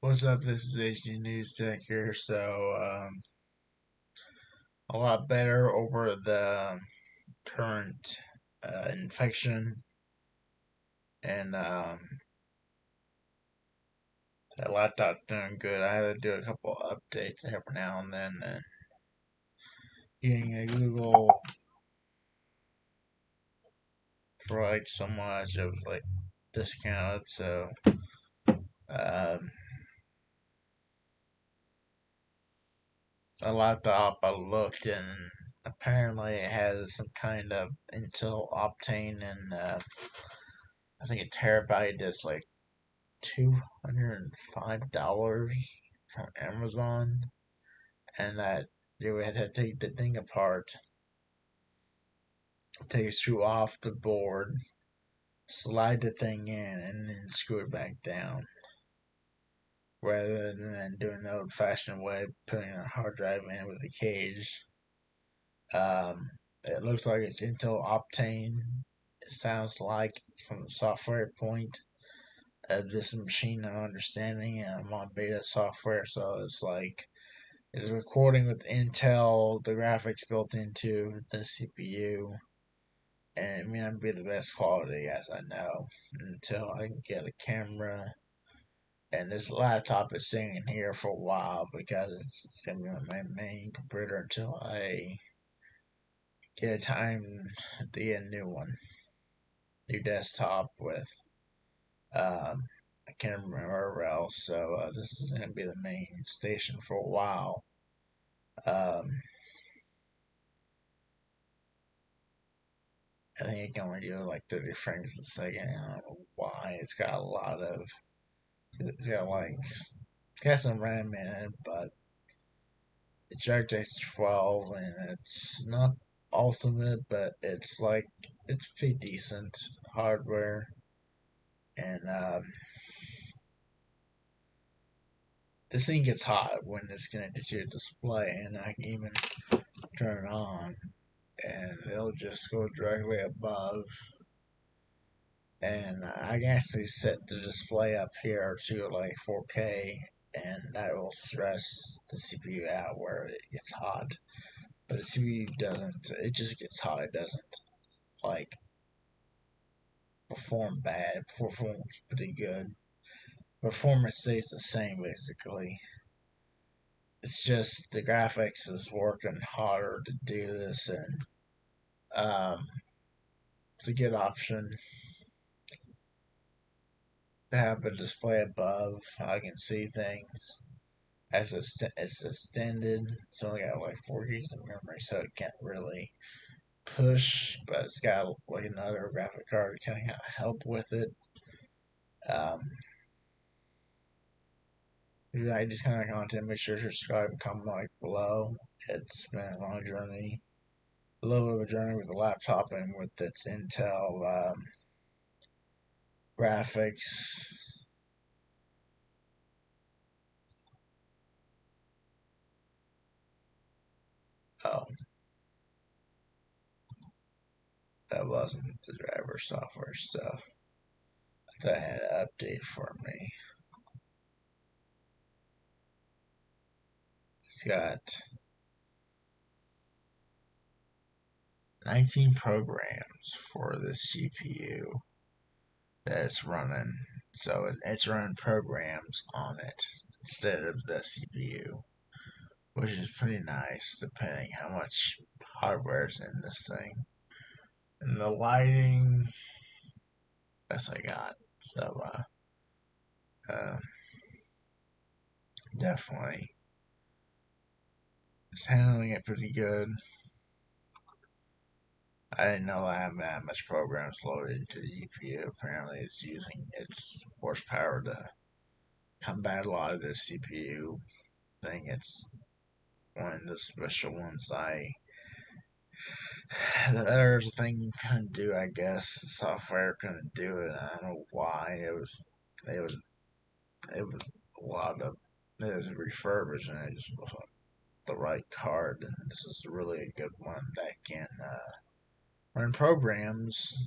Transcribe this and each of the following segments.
What's up? This is HD News Tech here. So, um, a lot better over the current uh, infection, and um, that laptop's doing good. I had to do a couple updates every now and then, and getting a Google for like so much, of like discounted. So, um, a laptop I looked and apparently it has some kind of Intel Optane and uh, I think a terabyte is like two hundred and five dollars from Amazon, and that you would have to take the thing apart, take a screw off the board, slide the thing in, and then screw it back down rather than doing the old fashioned way, putting a hard drive in with a cage. Um, it looks like it's Intel Optane. It sounds like from the software point of this machine I'm understanding, and I'm on beta software, so it's like it's recording with Intel, the graphics built into the CPU, and it may not be the best quality as I know until I can get a camera and this laptop is sitting here for a while because it's gonna be my main computer until I get a time to get a new one, new desktop with. Um, I can't remember else, so uh, this is gonna be the main station for a while. Um, I think it can only do like 30 frames a second. I don't know why. It's got a lot of it's like got some RAM in it, but it's DirectX 12 and it's not ultimate, but it's like it's pretty decent hardware. And um, this thing gets hot when it's connected to your display, and I can even turn it on, and it'll just go directly above and I can actually set the display up here to like 4K and that will stress the CPU out where it gets hot. But the CPU doesn't, it just gets hot, it doesn't like perform bad, it performs pretty good. Performance stays the same basically. It's just the graphics is working harder to do this and um, it's a good option have a display above. I can see things as it's, it's extended. It's only got like four gigs of memory, so it can't really push, but it's got like another graphic card to kind of help with it. Um, like this kind of content, make sure to subscribe and comment like below. It's been a long journey, a little bit of a journey with the laptop and with its Intel um, graphics. Oh. That wasn't the driver software stuff. I thought I had an update for me. It's got 19 programs for the CPU it's running. So it's running programs on it instead of the CPU, which is pretty nice depending how much hardware is in this thing. And the lighting, that's I got. So, uh, uh, definitely, it's handling it pretty good. I didn't know I have that much programs loaded into the GPU. Apparently, it's using its horsepower to combat a lot of the CPU thing. It's one of the special ones I. The other thing you couldn't do, I guess, the software couldn't do it. I don't know why. It was, it was, it was a lot of, it was refurbished and it just wasn't the right card. This is really a good one that can, uh, run programs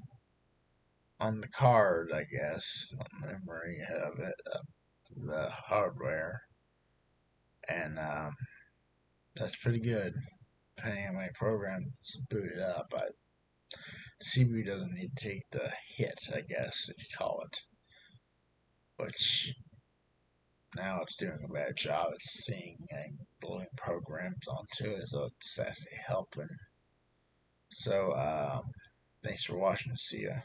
on the card, I guess, on memory of it, the hardware, and um, that's pretty good. Depending on my program, it's booted up. I CPU doesn't need to take the hit, I guess, if you call it. Which now it's doing a better job at seeing and loading programs onto it, so it's actually helping. So, um, thanks for watching. See ya.